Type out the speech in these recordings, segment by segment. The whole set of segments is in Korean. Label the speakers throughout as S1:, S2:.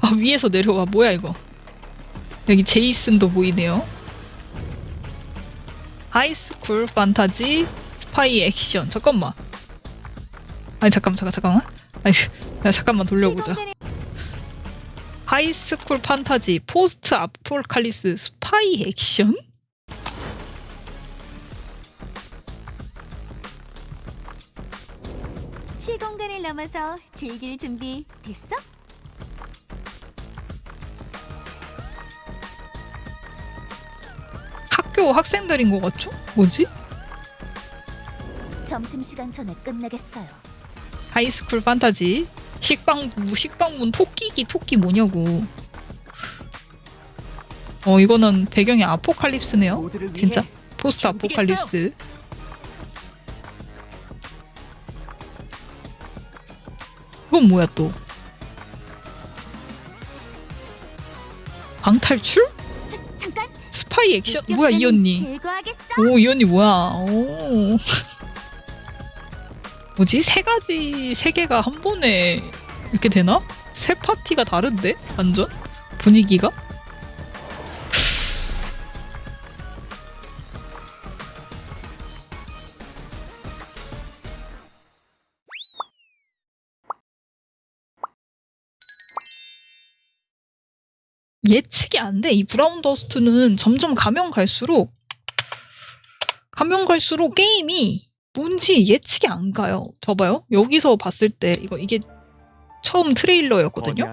S1: 아 위에서 내려와. 뭐야 이거? 여기 제이슨도 보이네요. high school 판타지 스파이 액션. 잠깐만. 아니 잠깐만 잠깐 잠깐만. 아니 야, 잠깐만 돌려보자. high school 판타지 post apocalypse 스파이 액션?
S2: 시공간을 넘어서 즐길 준비 됐어?
S1: 학교 학생들인 것 같죠? 뭐지?
S2: 점심시간 전에 끝내겠어요.
S1: high school 판타지 식빵 식빵 문 토끼귀 토끼 뭐냐고 어 이거는 배경이 아포칼립스네요 진짜 포스트. 아포칼립스 이건 뭐야 또 방탈출? 스파이 액션? 뭐야 이 언니. 오, 이 언니 뭐야? 오. 뭐지? 세 가지, 세 개가 한 번에 이렇게 되나? 세 파티가 다른데? 완전? 분위기가? 예측이 안 돼. 이 브라운 더스트는 점점 가면 갈수록 가면 갈수록 게임이 뭔지 예측이 안 가요. 봐봐요. 여기서 봤을 때 이거 이게 처음 트레일러였거든요.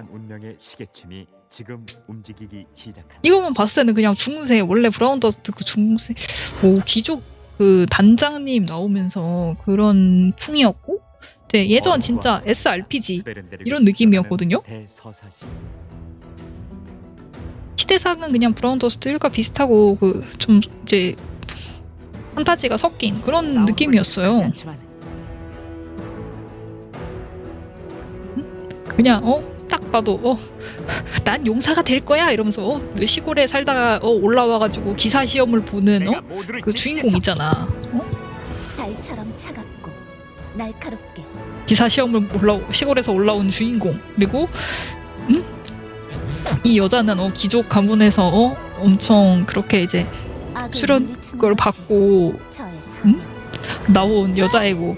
S1: 이거만 봤을 때는 그냥 중세 원래 브라운 더스트 그 중세 뭐 귀족 그 단장님 나오면서 그런 풍이었고 예전 진짜 SRPG 이런 느낌이었거든요. 시대상은 그냥 브라운 더스트 1과 비슷하고 그 좀 이제 판타지가 섞인 그런 느낌이었어요. 그냥 어 딱 봐도 어 난 용사가 될 거야 이러면서 어, 시골에 살다가 어, 올라와가지고 기사 시험을 보는 어? 그 주인공. 있잖아. 어?
S2: 달처럼 차갑고 날카롭게.
S1: 기사 시험을 올라 시골에서 올라온 주인공 그리고 음? 이 여자는 어 귀족 가문에서 어 엄청 그렇게 이제
S2: 것이
S1: 받고. 음? 나온 여자애고?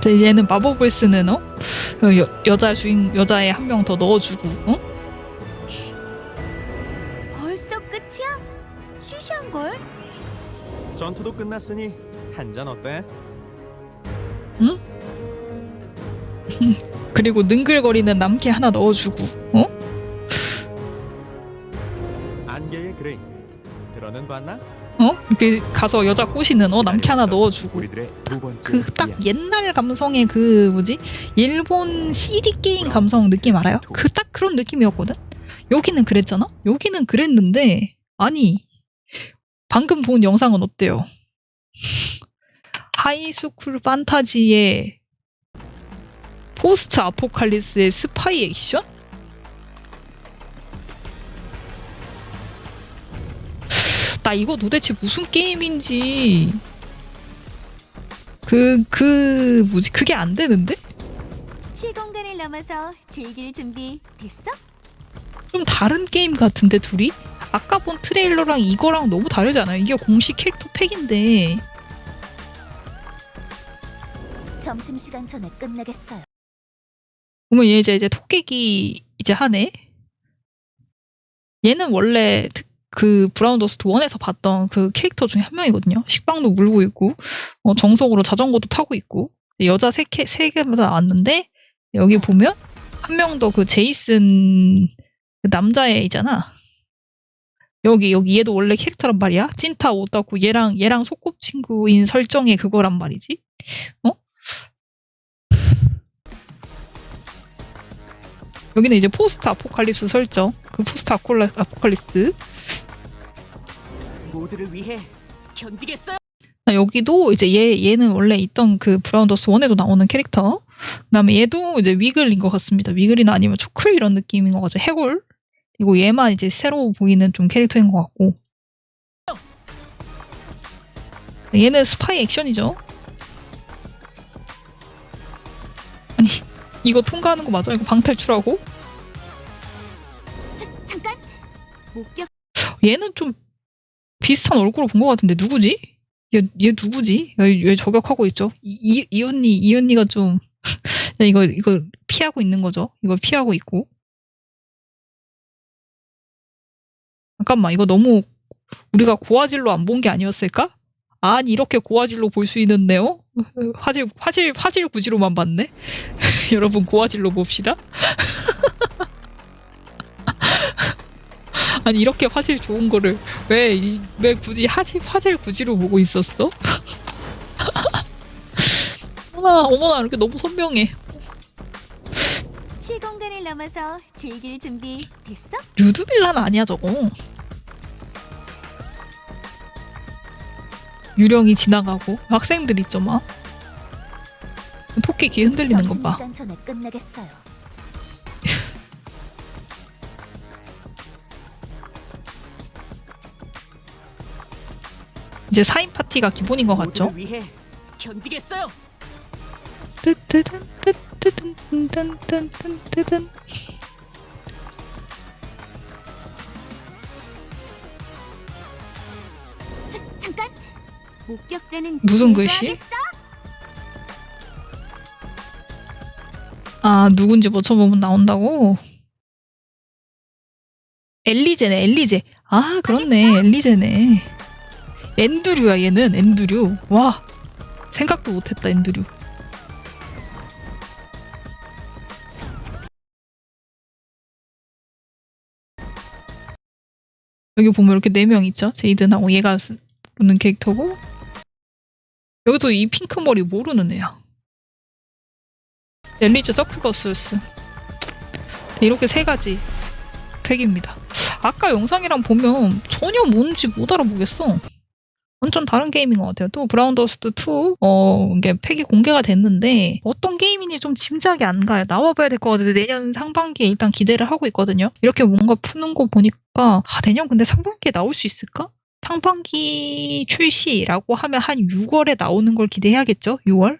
S1: 이제 얘는 마법을 쓰는 어 어, 여, 여자 주인 여자애 한 명 더 넣어주고 어?
S2: 벌써 끝이야? 시시한 걸?
S3: 전투도 끝났으니 한 잔 어때?
S1: 그리고 능글거리는 남캐 하나 넣어주고 어?
S3: 안개의 그레이 들어는 봤나?
S1: 어? 이렇게 가서 여자 꼬시는 어 남캐 하나 넣어주고
S4: 번째
S1: 그 딱. 옛날 감성의 그 뭐지 일본 CD 게임 감성 느낌 알아요? 그 딱 그런 느낌이었거든. 여기는 그랬잖아. 여기는 그랬는데 아니 방금 본 영상은 어때요? 하이스쿨 판타지의 포스트 아포칼리스의 스파이 액션? 나 이거 도대체 무슨 게임인지 그, 그, 뭐지, 그게 안 되는데?
S2: 시공간을 넘어서 즐길 준비 됐어?
S1: 좀 다른 게임 같은데, 둘이? 아까 본 트레일러랑 이거랑 너무 다르지 않아요? 이게 공식 캐릭터 팩인데.
S2: 점심시간 전에 끝내겠어요.
S1: 보면 얘 이제, 이제 토끼귀 이제 하네? 얘는 원래 특- 그 브라운 더스트 1에서 봤던 그 캐릭터 중에 한 명이거든요. 식빵도 물고 있고, 어, 정석으로 자전거도 타고 있고, 여자 세, 개, 세 개마다 나왔는데, 여기 보면 한 명 더 그 제이슨 그 남자애이잖아. 여기, 여기 얘도 원래 캐릭터란 말이야. 찐타 오다고 얘랑, 얘랑 소꿉친구인 설정의 그거란 말이지. 어? 여기는 이제 post apocalypse 설정. 그 post 아콜라, apocalypse.
S4: 모두를 위해 견디겠어요.
S1: 아, 여기도 이제 얘, 얘는 원래 있던 그 브라운더스 1에도 나오는 캐릭터. 그 다음에 얘도 이제 위글인 것 같습니다. 위글이나 아니면 초클 이런 느낌인 것 같죠. 해골. 그리고 얘만 이제 새로 보이는 좀 캐릭터인 것 같고. 얘는 스파이 액션이죠. 아니, 이거 통과하는 거 맞아? 이거 방탈출하고?
S2: 자, 잠깐. 목격
S1: 얘는 좀 비슷한 얼굴을 본 것 같은데 누구지? 얘, 얘 누구지? 얘, 얘 저격하고 있죠? 이, 이, 이 언니, 이 언니가 좀 야, 이거 이거 피하고 있는 거죠? 이걸 피하고 있고 잠깐만 이거 너무 우리가 고화질로 안 본 게 아니었을까? 아니 이렇게 고화질로 볼 수 있는데요? 화질 화질 화질 구지로만 봤네. 여러분 고화질로 봅시다. 아니 이렇게 화질 좋은 거를 왜, 이- 왜 굳이 화질, 화질 구지로 보고 있었어? 어머나, 어머나, 이렇게 너무 선명해.
S2: 시공간을 넘어서 즐길 준비 됐어?
S1: 루드빌라는 아니야, 저거. 유령이 지나가고, 학생들 있죠, 막. 토끼 귀 흔들리는 거 봐. 이제 4인 파티가 기본인 것 같죠?
S5: 견디겠어요.
S1: 뜨뜨든, 뜨뜨든, 뜨든.
S2: 자, 잠깐. 목격자는
S1: 무슨 글씨?
S2: 제거하겠어?
S1: 아, 누군지 맞춰보면 나온다고? 엘리제네, 엘리제. 아, 그렇네, 엘리제네. 엔드류야, 얘는, 엔드류. 와, 생각도 못했다, 엔드류. 여기 보면 이렇게 네 명 있죠? 제이든하고 얘가 쓰- 부르는 캐릭터고. 여기도 이 핑크 머리 모르는 애야. 엘리즈 서큐버스스 네, 이렇게 세 가지 팩입니다. 아까 영상이랑 보면 전혀 뭔지 못 알아보겠어. 완전 다른 게임인 것 같아요. 또 브라운 더스트 2 어, 이게 팩이 공개가 됐는데 어떤 게임인지 좀 짐작이 안 가요. 나와봐야 될 것 같은데 내년 상반기에 일단 기대를 하고 있거든요. 이렇게 뭔가 푸는 거 보니까 아, 내년 근데 상반기에 나올 수 있을까? 상반기 출시라고 하면 한 6월에 나오는 걸 기대해야겠죠? 6월?